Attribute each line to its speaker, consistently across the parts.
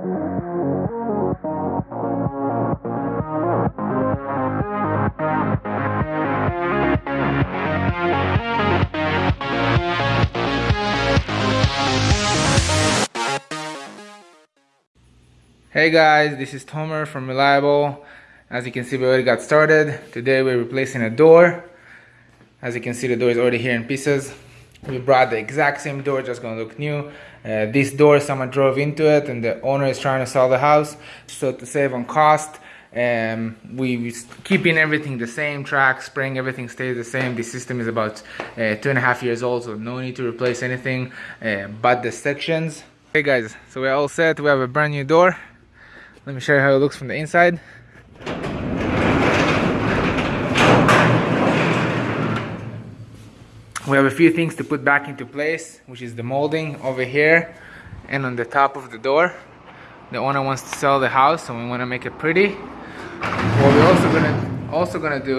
Speaker 1: Hey guys, this is Tomer from Reliable. As you can see, we already got started. Today we're replacing a door. As you can see, the door is already here in pieces. We brought the exact same door, just gonna look new. Uh, this door, someone drove into it and the owner is trying to sell the house. So to save on cost, um, we keeping everything the same, track, spring, everything stays the same. The system is about uh, two and a half years old, so no need to replace anything uh, but the sections. Hey guys, so we're all set. We have a brand new door. Let me show you how it looks from the inside. We have a few things to put back into place, which is the molding over here and on the top of the door. The owner wants to sell the house, so we want to make it pretty. What we're also gonna also gonna do,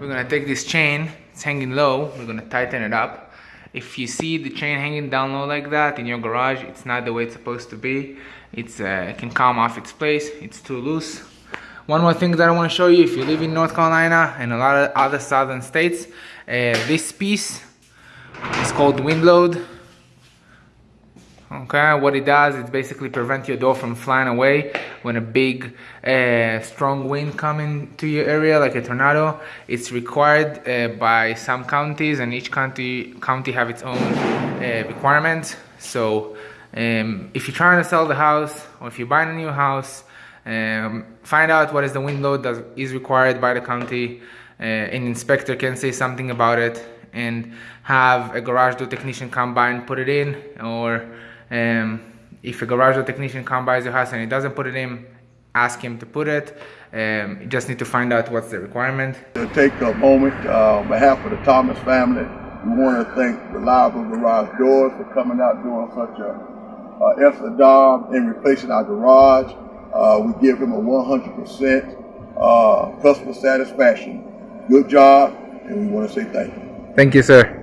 Speaker 1: we're gonna take this chain. It's hanging low. We're gonna tighten it up if you see the chain hanging down low like that in your garage it's not the way it's supposed to be it's uh, it can come off its place it's too loose one more thing that I want to show you if you live in North Carolina and a lot of other southern states uh, this piece is called wind load okay what it does is basically prevent your door from flying away when a big uh, strong wind coming to your area like a tornado. It's required uh, by some counties and each county county have its own requirements. So um, if you're trying to sell the house or if you're buying a new house um, find out what is the wind load that is required by the county uh, an inspector can say something about it and have a garage door technician come by and put it in or um, if a garage door technician comes by your house and he doesn't put it in, ask him to put it. Um, you just need to find out what's the requirement.
Speaker 2: To take a moment uh, on behalf of the Thomas family, we want to thank Reliable Garage Doors for coming out doing such a uh, excellent job in replacing our garage. Uh, we give him a 100% uh, customer satisfaction. Good job, and we want to say thank you.
Speaker 1: Thank you, sir.